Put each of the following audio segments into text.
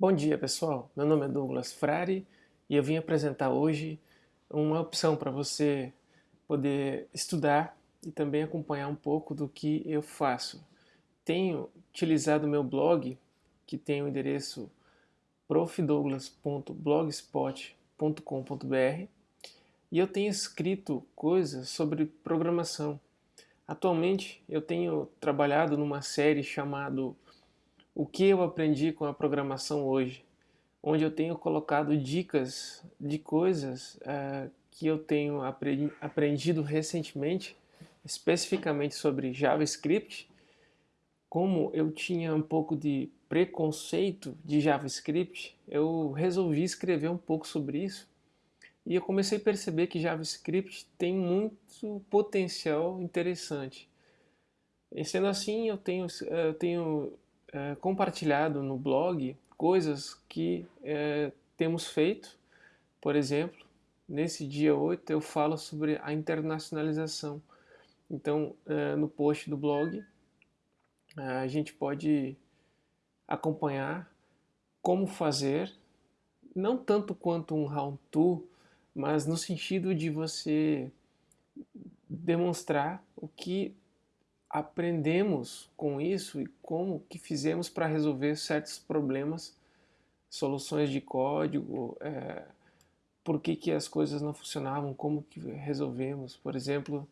Bom dia pessoal, meu nome é Douglas Frari e eu vim apresentar hoje uma opção para você poder estudar e também acompanhar um pouco do que eu faço. Tenho utilizado meu blog, que tem o endereço profdouglas.blogspot.com.br e eu tenho escrito coisas sobre programação. Atualmente eu tenho trabalhado numa série chamada o que eu aprendi com a programação hoje, onde eu tenho colocado dicas de coisas uh, que eu tenho aprendido recentemente, especificamente sobre JavaScript, como eu tinha um pouco de preconceito de JavaScript, eu resolvi escrever um pouco sobre isso e eu comecei a perceber que JavaScript tem muito potencial interessante. E sendo assim, eu tenho, eu tenho é, compartilhado no blog coisas que é, temos feito. Por exemplo, nesse dia 8 eu falo sobre a internacionalização. Então, é, no post do blog, a gente pode acompanhar como fazer, não tanto quanto um how-to, mas no sentido de você demonstrar o que aprendemos com isso e como que fizemos para resolver certos problemas, soluções de código, é, por que, que as coisas não funcionavam, como que resolvemos. Por exemplo,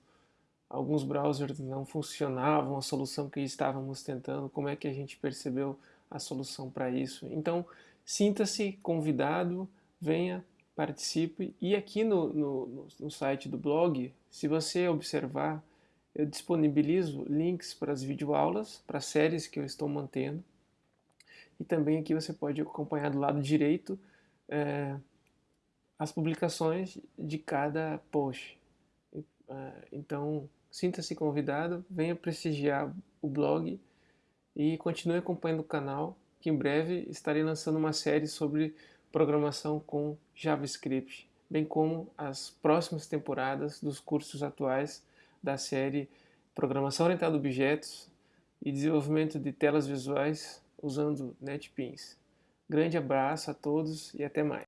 alguns browsers não funcionavam, a solução que estávamos tentando, como é que a gente percebeu a solução para isso. Então, sinta-se convidado, venha, participe. E aqui no, no, no site do blog, se você observar, eu disponibilizo links para as videoaulas, para as séries que eu estou mantendo. E também aqui você pode acompanhar do lado direito é, as publicações de cada post. É, então, sinta-se convidado, venha prestigiar o blog e continue acompanhando o canal, que em breve estarei lançando uma série sobre programação com JavaScript, bem como as próximas temporadas dos cursos atuais da série Programação Orientada a Objetos e Desenvolvimento de Telas Visuais usando NetBeans. Grande abraço a todos e até mais.